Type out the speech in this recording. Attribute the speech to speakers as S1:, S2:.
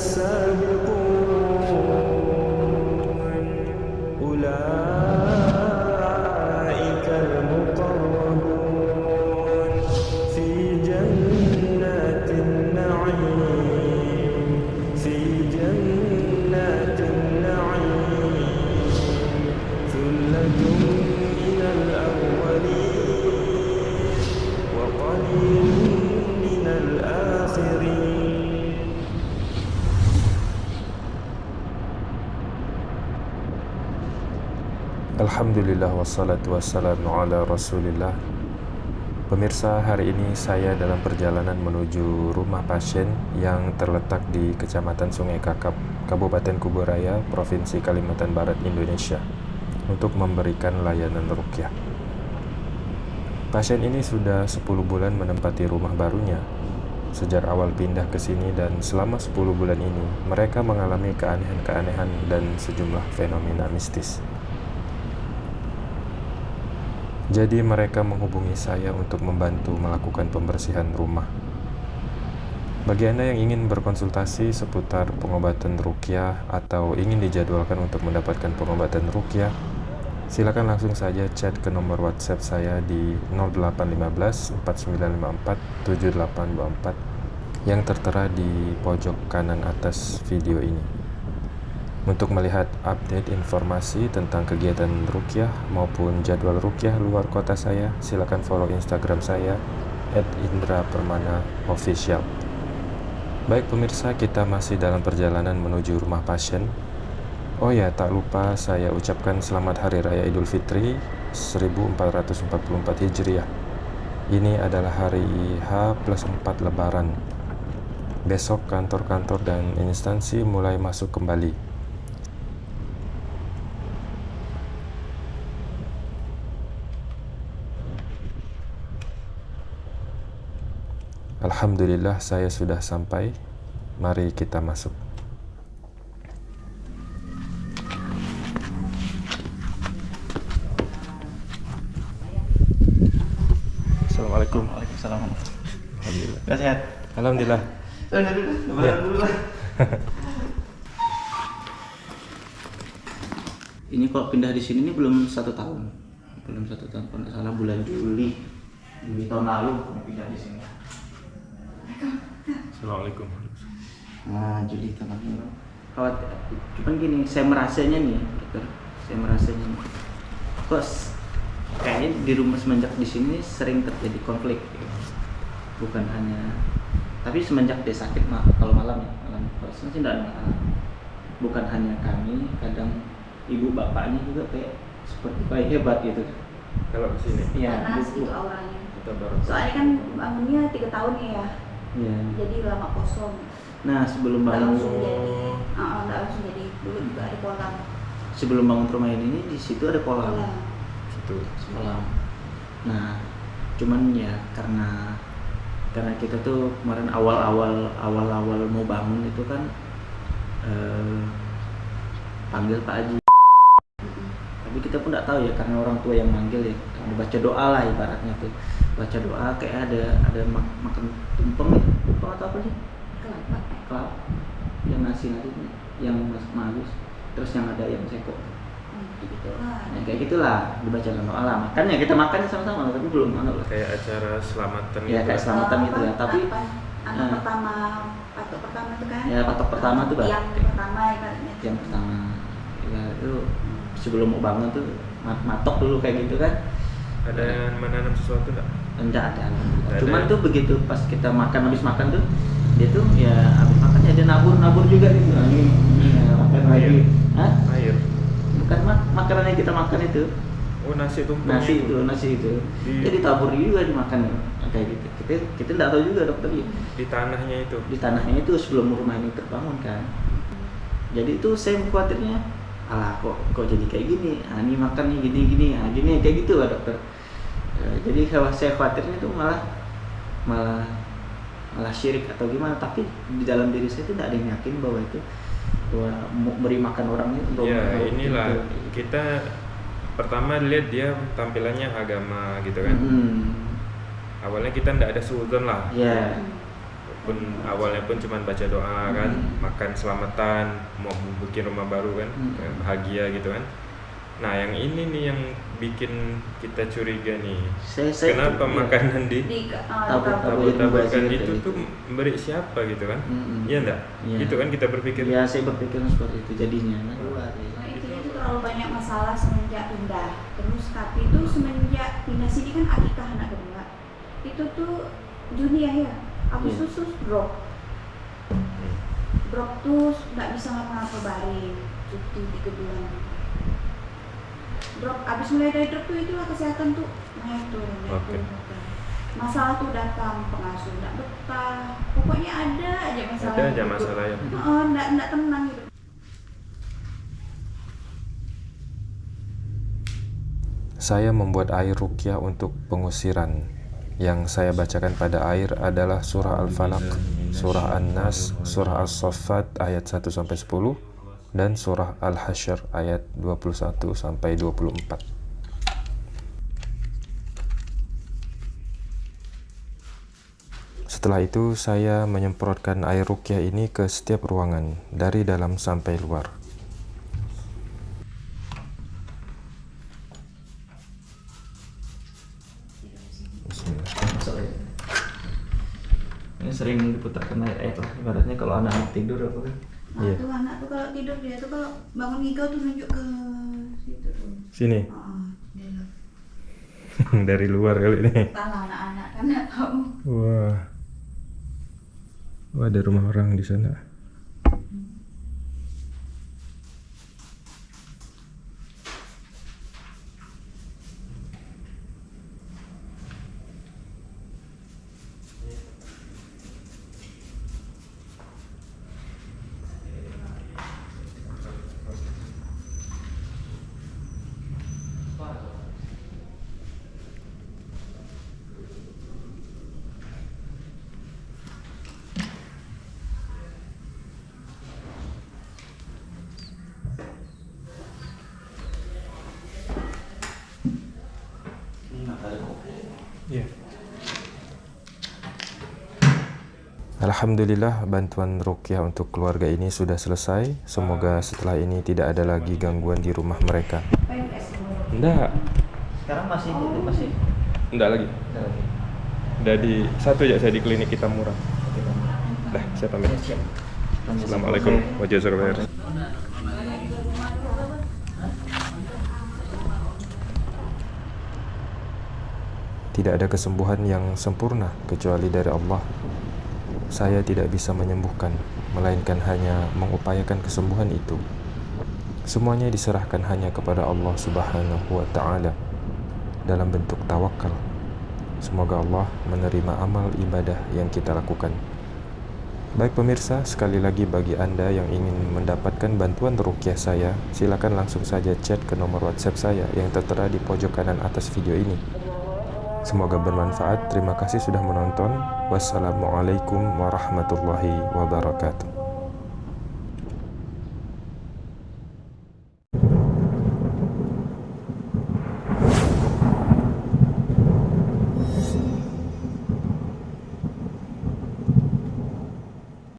S1: Sabe. Alhamdulillah wassalatu wassalamu ala rasulillah Pemirsa, hari ini saya dalam perjalanan menuju rumah pasien yang terletak di Kecamatan Sungai Kakap, Kabupaten Kuburaya, Provinsi Kalimantan Barat, Indonesia untuk memberikan layanan rukyah. Pasien ini sudah 10 bulan menempati rumah barunya. Sejak awal pindah ke sini dan selama 10 bulan ini, mereka mengalami keanehan-keanehan dan sejumlah fenomena mistis. Jadi mereka menghubungi saya untuk membantu melakukan pembersihan rumah. Bagi Anda yang ingin berkonsultasi seputar pengobatan rukyah atau ingin dijadwalkan untuk mendapatkan pengobatan rukyah, silakan langsung saja chat ke nomor WhatsApp saya di 0815 4954 7824 yang tertera di pojok kanan atas video ini. Untuk melihat update informasi tentang kegiatan rukyah maupun jadwal rukyah luar kota saya, silakan follow Instagram saya @indra_permana_official. Baik pemirsa, kita masih dalam perjalanan menuju rumah pasien. Oh ya, tak lupa saya ucapkan selamat Hari Raya Idul Fitri 1444 Hijriah. Ini adalah hari H plus 4 Lebaran. Besok kantor-kantor dan instansi mulai masuk kembali. Alhamdulillah saya sudah sampai. Mari kita masuk. Assalamualaikum.
S2: Waalaikumsalam.
S1: Alhamdulillah.
S2: Sehat?
S1: Alhamdulillah.
S2: Udah dulu, lebaran dulu lah. ini kok pindah di sini ini belum satu tahun, belum satu tahun. Kalau nggak salah bulan Juli, Juli tahun lalu pindah di sini.
S1: Assalamualaikum.
S2: Nah, tahun lalu. Kawat, cuman gini, saya merasanya nih, dokter, saya merasanya nih. Kok kayaknya di rumah semenjak di sini sering terjadi konflik, gitu. bukan hanya tapi semenjak dia sakit ma- kalau malam ya malam. Kalau sih tidak ada masalah. Bukan hanya kami kadang ibu bapaknya juga kayak seperti kayak hebat gitu.
S1: Kalau ke sini?
S2: Iya,
S3: gitu auranya. Soalnya kan bangunnya tiga tahun ya
S2: Iya.
S3: jadi lama kosong.
S2: Nah sebelum bangun
S3: langsung jadi. Nggak langsung jadi. Dulu juga ada kolam.
S2: Sebelum bangun rumah ini di situ ada kolam.
S3: Kolam.
S1: Situ.
S2: kolam. Nah cuman ya karena karena kita tuh kemarin awal-awal awal-awal mau bangun itu kan eh, panggil Pak Haji. Tapi kita pun nggak tahu ya karena orang tua yang manggil ya. Karena baca doa lah ibaratnya tuh baca doa kayak ada ada mak- makan tumpeng ya? Tumpeng atau apa sih?
S3: Kelapa.
S2: Kelapa. Yang nasi nasi yang mas magus terus yang ada yang sekok.
S3: Hmm, gitu. Lah
S2: Nah, kayak gitulah dibacakan doa lah. Makanya kita makan sama-sama tapi belum anu lah.
S1: Kayak acara selamatan
S2: Iya,
S1: gitu.
S2: kayak selamatan gitu ya, tapi-
S3: apa, anak
S2: eh.
S3: pertama patok pertama itu kan?
S2: Ya, patok pertama tuh,
S3: yang pertama ibaratnya.
S2: Yang pertama. Ya itu sebelum mau bangun tuh mat- matok dulu kayak gitu kan.
S1: Ada yang menanam sesuatu enggak?
S2: Enggak ada. Cuman
S1: ya?
S2: tuh begitu pas kita makan habis makan tuh dia tuh ya habis makan ya dia nabur nabur juga gitu. Nah, ini, ya, makan
S1: Air.
S2: lagi. Hah?
S1: Air.
S2: Bukan mak makanan yang kita makan itu.
S1: Oh, nasi tumpeng.
S2: nasi itu nasi itu
S1: Di-
S2: jadi tabur juga dimakan kayak gitu kita kita nggak tahu juga dokter ya
S1: di tanahnya itu.
S2: di tanahnya itu sebelum rumah ini terbangun kan jadi itu saya khawatirnya alah kok kok jadi kayak gini ah, ini makannya gini gini ah, gini kayak gitu lah dokter jadi kalau saya khawatirnya itu malah malah malah syirik atau gimana tapi di dalam diri saya itu tidak ada yang yakin bahwa itu bahwa beri makan orang itu untuk
S1: Ya, inilah
S2: untuk-
S1: kita pertama lihat dia tampilannya agama gitu kan.
S2: Mm-mm.
S1: Awalnya kita ndak ada suzon lah.
S2: ya
S3: Hmm.
S1: pun awalnya pun cuma baca doa kan
S2: Hmm.
S1: makan selamatan mau bikin rumah baru kan
S2: Hmm.
S1: bahagia gitu kan nah yang ini nih yang bikin kita curiga nih
S2: Saya, saya
S1: kenapa
S2: iya.
S1: makanan di
S3: di uh,
S1: tabur-taburkan
S2: Gitu,
S1: itu
S2: gitu.
S1: tuh memberi siapa gitu kan iya enggak
S2: Iya.
S1: gitu kan kita berpikir
S2: Ya saya berpikir seperti itu jadinya. Nah, luar ya.
S3: Nah, itu itu terlalu banyak masalah semenjak pindah. Terus tapi itu semenjak pindah sini kan akikah anak kedua. Itu tuh Juni ya ya. Agustus tuh drop.
S1: Hmm.
S3: Drop tuh nggak bisa ngapa-ngapa baring. Cuti tiga bulan. Drop abis mulai dari drop tuh itulah kesehatan tuh naik turun naik
S1: Oke.
S3: turun. Masalah tuh datang pengasuh nggak betah. Pokoknya ada aja masalah.
S1: ada aja masalah ya
S3: Oh, nggak nggak tenang gitu.
S1: Saya membuat air rukyah untuk pengusiran. Yang saya bacakan pada air adalah surah Al-Falaq, surah An-Nas, surah As-Saffat ayat 1 sampai 10 dan surah Al-Hasyr ayat 21 sampai 24. Setelah itu saya menyemprotkan air rukyah ini ke setiap ruangan dari dalam sampai luar.
S2: Ini sering diputarkan ayat ayat lah. Ibaratnya kalau anak tidur apa kan?
S3: Nah,
S1: Iya.
S3: tuh anak tuh kalau tidur dia tuh kalau bangun ngigau tuh nunjuk ke situ tuh.
S1: Sini
S3: Oh,
S1: dari luar kali ini.
S3: Entahlah anak-anak kan nggak tahu.
S1: Wah. Wah, ada rumah orang di sana. Iya. Alhamdulillah bantuan rukyah untuk keluarga ini sudah selesai. Semoga setelah ini tidak ada lagi gangguan di rumah mereka. Enggak,
S2: Sekarang masih itu masih.
S1: enggak lagi.
S2: Ada lagi.
S1: Udah di satu aja saya di klinik kita murah. Dah, saya pamit.
S2: Ya.
S1: Assalamualaikum warahmatullahi wabarakatuh. Tidak ada kesembuhan yang sempurna kecuali dari Allah. Saya tidak bisa menyembuhkan, melainkan hanya mengupayakan kesembuhan itu. Semuanya diserahkan hanya kepada Allah Subhanahu wa taala dalam bentuk tawakal. Semoga Allah menerima amal ibadah yang kita lakukan. Baik pemirsa, sekali lagi bagi Anda yang ingin mendapatkan bantuan rukyah saya, silakan langsung saja chat ke nomor WhatsApp saya yang tertera di pojok kanan atas video ini. Semoga bermanfaat. Terima kasih sudah menonton. Wassalamualaikum warahmatullahi wabarakatuh.